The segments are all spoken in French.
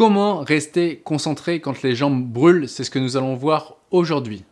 Comment rester concentré quand les jambes brûlent C'est ce que nous allons voir aujourd'hui.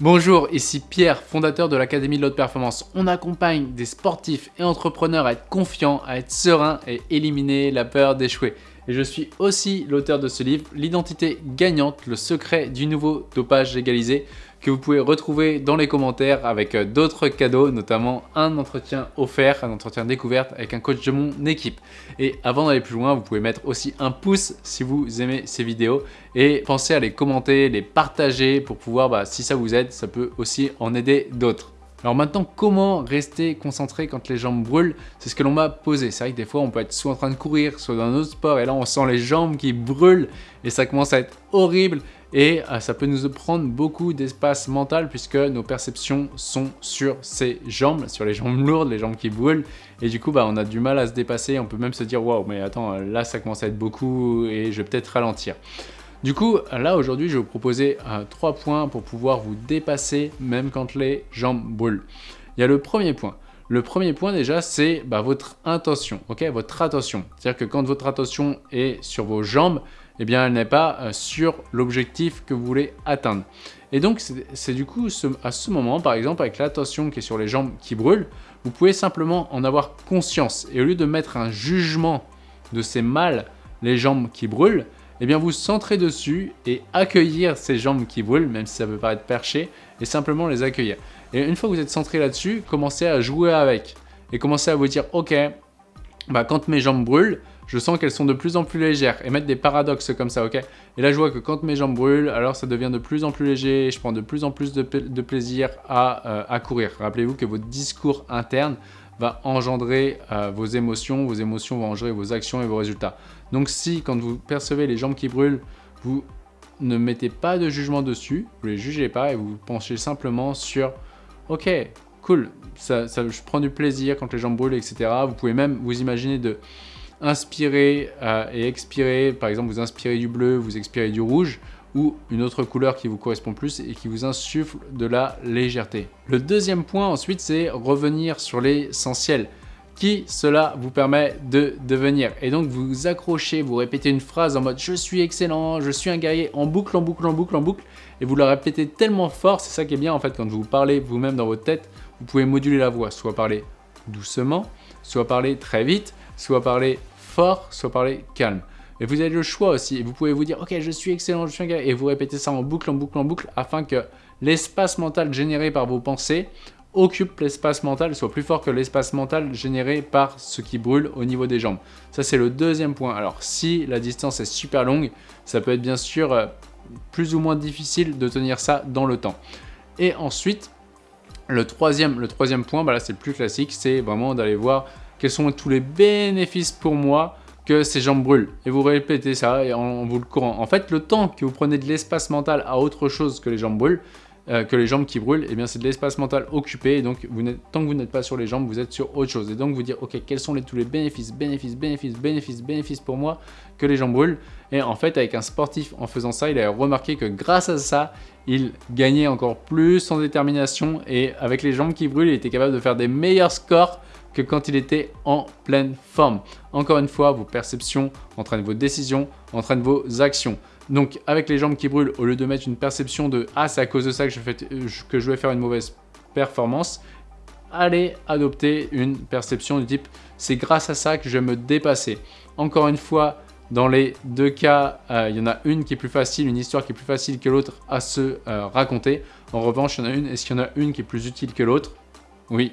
Bonjour, ici Pierre, fondateur de l'Académie de l'Haute Performance. On accompagne des sportifs et entrepreneurs à être confiants, à être sereins et éliminer la peur d'échouer. Et je suis aussi l'auteur de ce livre, L'identité gagnante, le secret du nouveau dopage légalisé, que vous pouvez retrouver dans les commentaires avec euh, d'autres cadeaux, notamment un entretien offert, un entretien découverte avec un coach de mon équipe. Et avant d'aller plus loin, vous pouvez mettre aussi un pouce si vous aimez ces vidéos et pensez à les commenter, les partager pour pouvoir, bah, si ça vous aide, ça peut aussi en aider d'autres. Alors maintenant, comment rester concentré quand les jambes brûlent? C'est ce que l'on m'a posé. C'est vrai que des fois, on peut être soit en train de courir, soit dans un autre sport, et là, on sent les jambes qui brûlent, et ça commence à être horrible, et euh, ça peut nous prendre beaucoup d'espace mental, puisque nos perceptions sont sur ces jambes, sur les jambes lourdes, les jambes qui brûlent, et du coup, bah, on a du mal à se dépasser, on peut même se dire « Waouh, mais attends, là, ça commence à être beaucoup, et je vais peut-être ralentir ». Du coup, là aujourd'hui, je vais vous proposer euh, trois points pour pouvoir vous dépasser même quand les jambes brûlent. Il y a le premier point. Le premier point déjà, c'est bah, votre intention, ok? Votre attention. C'est-à-dire que quand votre attention est sur vos jambes, eh bien, elle n'est pas euh, sur l'objectif que vous voulez atteindre. Et donc, c'est du coup, à ce moment, par exemple, avec l'attention qui est sur les jambes qui brûlent, vous pouvez simplement en avoir conscience. Et au lieu de mettre un jugement de ces mal les jambes qui brûlent, eh bien vous centrez dessus et accueillir ces jambes qui brûlent, même si ça peut paraître perché, et simplement les accueillir. Et une fois que vous êtes centré là-dessus, commencez à jouer avec et commencez à vous dire « Ok, bah, quand mes jambes brûlent, je sens qu'elles sont de plus en plus légères et mettre des paradoxes comme ça, ok? Et là, je vois que quand mes jambes brûlent, alors ça devient de plus en plus léger et je prends de plus en plus de, plaisir à, euh, à courir. Rappelez-vous que votre discours interne va engendrer euh, vos émotions, vos émotions vont engendrer vos actions et vos résultats. Donc si, quand vous percevez les jambes qui brûlent, vous ne mettez pas de jugement dessus, vous ne les jugez pas et vous penchez simplement sur « Ok, cool, ça, je prends du plaisir quand les jambes brûlent, etc. » Vous pouvez même vous imaginer de inspirer euh, et expirer. Par exemple, vous inspirez du bleu, vous expirez du rouge ou une autre couleur qui vous correspond plus et qui vous insuffle de la légèreté. Le deuxième point ensuite, c'est revenir sur l'essentiel qui cela vous permet de devenir? Et donc vous accrochez, vous répétez une phrase en mode « je suis excellent, je suis un guerrier » en boucle, en boucle, en boucle, en boucle. Et vous la répétez tellement fort, c'est ça qui est bien en fait quand vous parlez vous-même dans votre tête, vous pouvez moduler la voix, soit parler doucement, soit parler très vite, soit parler fort, soit parler calme. Et vous avez le choix aussi. Vous pouvez vous dire, ok, je suis excellent, je suis un gars. Et vous répétez ça en boucle, en boucle, en boucle, afin que l'espace mental généré par vos pensées occupe l'espace mental, soit plus fort que l'espace mental généré par ce qui brûle au niveau des jambes. Ça, c'est le deuxième point. Alors, si la distance est super longue, ça peut être bien sûr euh, plus ou moins difficile de tenir ça dans le temps. Et ensuite, le troisième, le troisième point, bah là c'est le plus classique, c'est vraiment d'aller voir quels sont tous les bénéfices pour moi que ces jambes brûlent. Et vous répétez ça et en, vous le courant. En fait, le temps que vous prenez de l'espace mental à autre chose que les jambes brûlent, euh, que les jambes qui brûlent, et eh bien c'est de l'espace mental occupé. Et donc, vous tant que vous n'êtes pas sur les jambes, vous êtes sur autre chose. Et donc, vous dire, ok, quels sont les, tous les bénéfices, bénéfices, bénéfices, bénéfices, bénéfices pour moi que les jambes brûlent. Et en fait, avec un sportif, en faisant ça, il a remarqué que grâce à ça, il gagnait encore plus en détermination. Et avec les jambes qui brûlent, il était capable de faire des meilleurs scores que quand il était en pleine forme. Encore une fois, vos perceptions entraînent vos décisions, entraînent vos actions. Donc avec les jambes qui brûlent, au lieu de mettre une perception de « Ah, c'est à cause de ça que je, fais, que je vais faire une mauvaise performance », allez adopter une perception du type « C'est grâce à ça que je vais me dépasser ». Encore une fois, dans les deux cas, euh, il y en a une qui est plus facile, une histoire qui est plus facile que l'autre à se euh, raconter. En revanche, il y en a une, est-ce qu'il y en a une qui est plus utile que l'autre? Oui,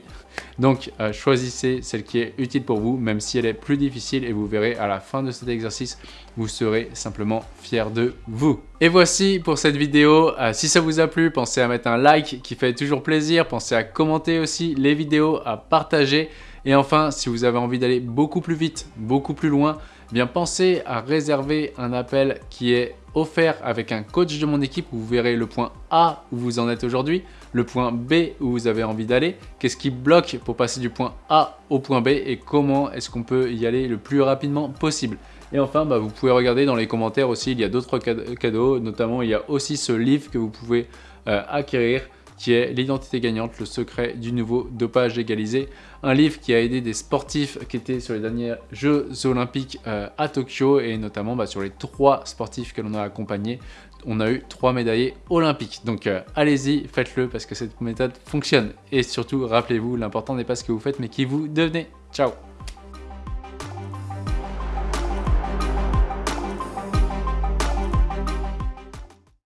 donc euh, choisissez celle qui est utile pour vous, même si elle est plus difficile et vous verrez à la fin de cet exercice, vous serez simplement fier de vous. Et voici pour cette vidéo. Euh, si ça vous a plu, pensez à mettre un like qui fait toujours plaisir. Pensez à commenter aussi les vidéos, à partager. Et enfin, si vous avez envie d'aller beaucoup plus vite, beaucoup plus loin, eh bien pensez à réserver un appel qui est offert avec un coach de mon équipe vous verrez le point A où vous en êtes aujourd'hui, le point B où vous avez envie d'aller, qu'est-ce qui bloque pour passer du point A au point B et comment est-ce qu'on peut y aller le plus rapidement possible? Et enfin, bah, vous pouvez regarder dans les commentaires aussi, il y a d'autres cadeaux, notamment il y a aussi ce livre que vous pouvez euh, acquérir qui est L'identité gagnante, le secret du nouveau dopage légalisé. Un livre qui a aidé des sportifs qui étaient sur les derniers Jeux olympiques euh, à Tokyo et notamment bah, sur les trois sportifs que l'on a accompagnés, on a eu trois médaillés olympiques. Donc euh, allez-y, faites-le parce que cette méthode fonctionne. Et surtout, rappelez-vous, l'important n'est pas ce que vous faites mais qui vous devenez. Ciao